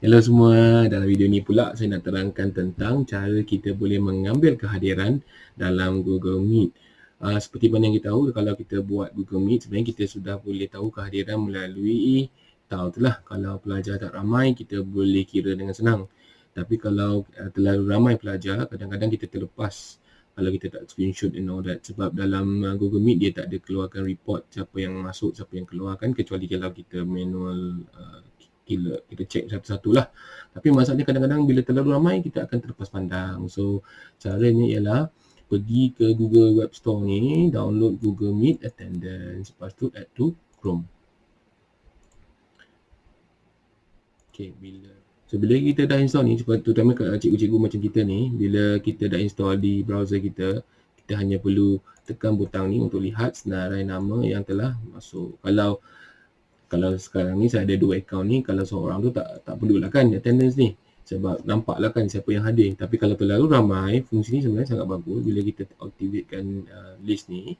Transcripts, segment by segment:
Hello semua, dalam video ni pula saya nak terangkan tentang cara kita boleh mengambil kehadiran dalam Google Meet. Uh, seperti mana yang kita tahu, kalau kita buat Google Meet, sebenarnya kita sudah boleh tahu kehadiran melalui tahu tu lah. Kalau pelajar tak ramai, kita boleh kira dengan senang. Tapi kalau uh, terlalu ramai pelajar, kadang-kadang kita terlepas kalau kita tak screenshot and all that. Sebab dalam uh, Google Meet, dia tak ada keluarkan report siapa yang masuk, siapa yang keluar kan. Kecuali kalau kita manual uh, kita, kita check satu-satu lah. Tapi masalahnya kadang-kadang bila terlalu ramai kita akan terlepas pandang. So caranya ialah pergi ke Google Web Store ni, download Google Meet Attendance. Lepas tu add to Chrome. Okay, bila So bila kita dah install ni, terutama kat cikgu-cikgu macam kita ni, bila kita dah install di browser kita, kita hanya perlu tekan butang ni untuk lihat senarai nama yang telah masuk. Kalau kalau sekarang ni saya ada dua account ni kalau seorang tu tak tak perlulah kan attendance ni. Sebab nampaklah kan siapa yang hadir. Tapi kalau terlalu ramai fungsi ni sebenarnya sangat bagus. Bila kita aktifkan uh, list ni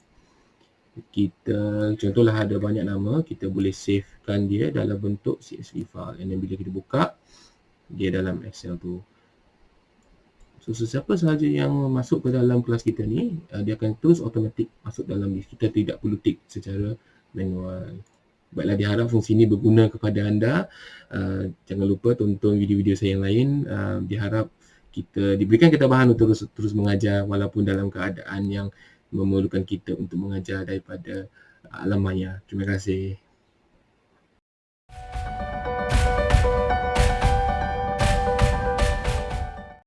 kita contohlah ada banyak nama kita boleh savekan dia dalam bentuk CSV file. Dan bila kita buka dia dalam Excel tu. So sesiapa sahaja yang masuk ke dalam kelas kita ni uh, dia akan terus automatik masuk dalam list. Kita tidak perlu tick secara manual Baiklah diharap fungsi ini berguna kepada anda. Uh, jangan lupa tonton video-video saya yang lain. Uh, diharap kita diberikan ketabahan untuk terus terus mengajar walaupun dalam keadaan yang memerlukan kita untuk mengajar daripada alam maya. Terima kasih.